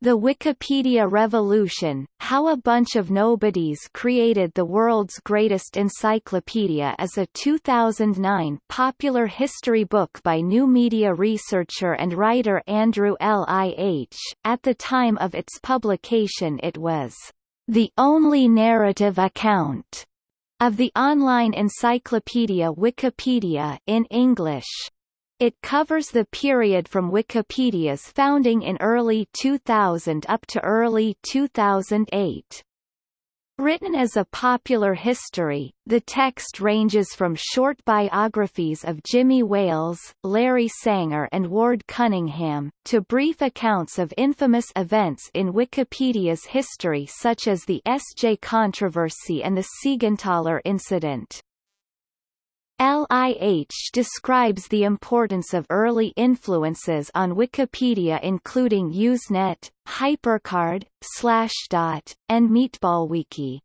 The Wikipedia Revolution, How a Bunch of Nobodies Created the World's Greatest Encyclopedia is a 2009 popular history book by new media researcher and writer Andrew Lih. At the time of its publication it was the only narrative account of the online encyclopedia Wikipedia in English. It covers the period from Wikipedia's founding in early 2000 up to early 2008. Written as a popular history, the text ranges from short biographies of Jimmy Wales, Larry Sanger and Ward Cunningham, to brief accounts of infamous events in Wikipedia's history such as the Essjay controversy and the Siegenthaler incident. LIH describes the importance of early influences on Wikipedia including Usenet, HyperCard, Slashdot, and MeatballWiki.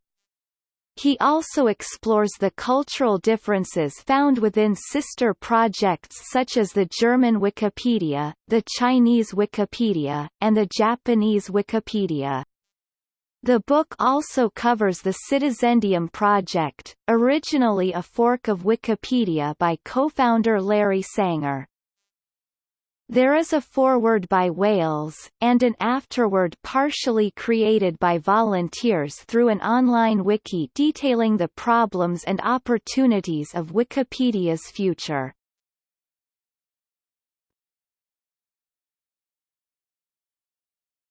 He also explores the cultural differences found within sister projects such as the German Wikipedia, the Chinese Wikipedia, and the Japanese Wikipedia. The book also covers the Citizendium project, originally a fork of Wikipedia by co-founder Larry Sanger. There is a foreword by Wales, and an afterword partially created by volunteers through an online wiki detailing the problems and opportunities of Wikipedia's future.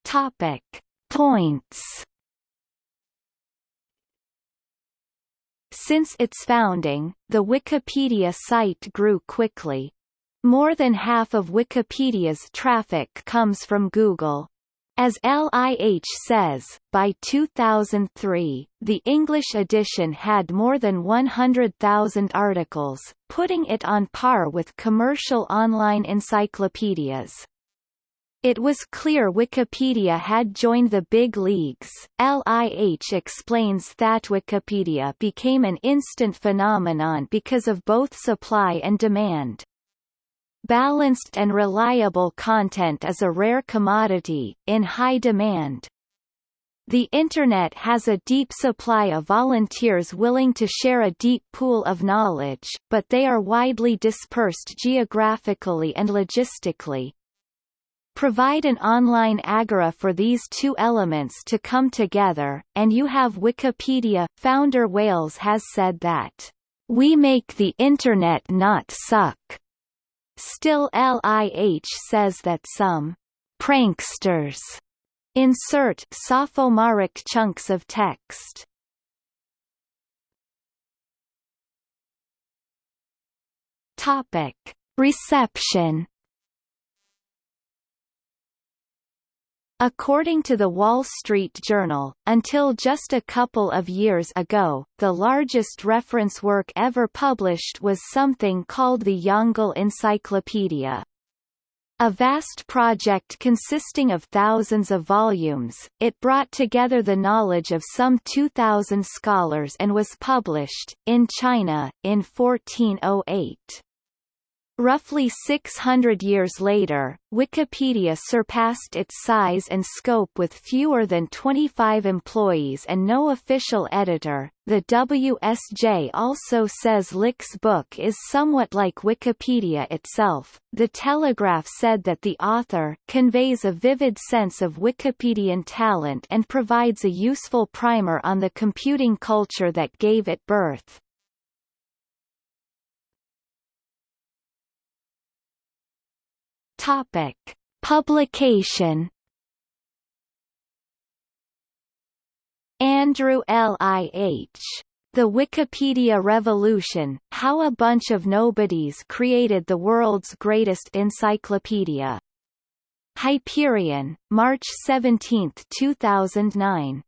Topic. Points Since its founding, the Wikipedia site grew quickly. More than half of Wikipedia's traffic comes from Google. As LIH says, by 2003, the English edition had more than 100,000 articles, putting it on par with commercial online encyclopedias. It was clear Wikipedia had joined the big leagues. LIH explains that Wikipedia became an instant phenomenon because of both supply and demand. Balanced and reliable content is a rare commodity, in high demand. The Internet has a deep supply of volunteers willing to share a deep pool of knowledge, but they are widely dispersed geographically and logistically. Provide an online agora for these two elements to come together, and you have Wikipedia. Founder Wales has said that, We make the Internet not suck. Still LIH says that some pranksters insert sophomoric chunks of text. Topic. Reception According to the Wall Street Journal, until just a couple of years ago, the largest reference work ever published was something called the Yongle Encyclopedia. A vast project consisting of thousands of volumes, it brought together the knowledge of some 2,000 scholars and was published, in China, in 1408. Roughly 600 years later, Wikipedia surpassed its size and scope with fewer than 25 employees and no official editor. The WSJ also says Lih's book is somewhat like Wikipedia itself. The Telegraph said that the author conveys a vivid sense of Wikipedian talent and provides a useful primer on the computing culture that gave it birth. Topic: Publication. Andrew Lih. The Wikipedia Revolution, How a Bunch of Nobodies Created the World's Greatest Encyclopedia. Hyperion, March 17, 2009.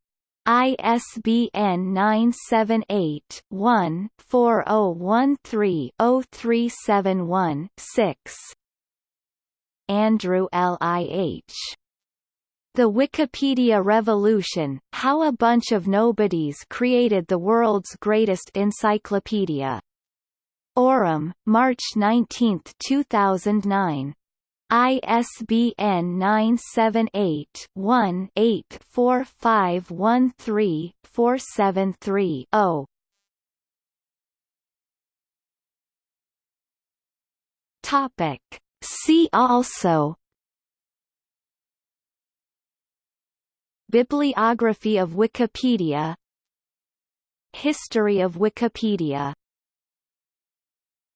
ISBN 978 one 4013 0371 6 Andrew Lih. The Wikipedia Revolution, How a Bunch of Nobodies Created the World's Greatest Encyclopedia. Aurum, March 19, 2009. ISBN 978-1-84513-473-0. Topic. See also. Bibliography of Wikipedia. History of Wikipedia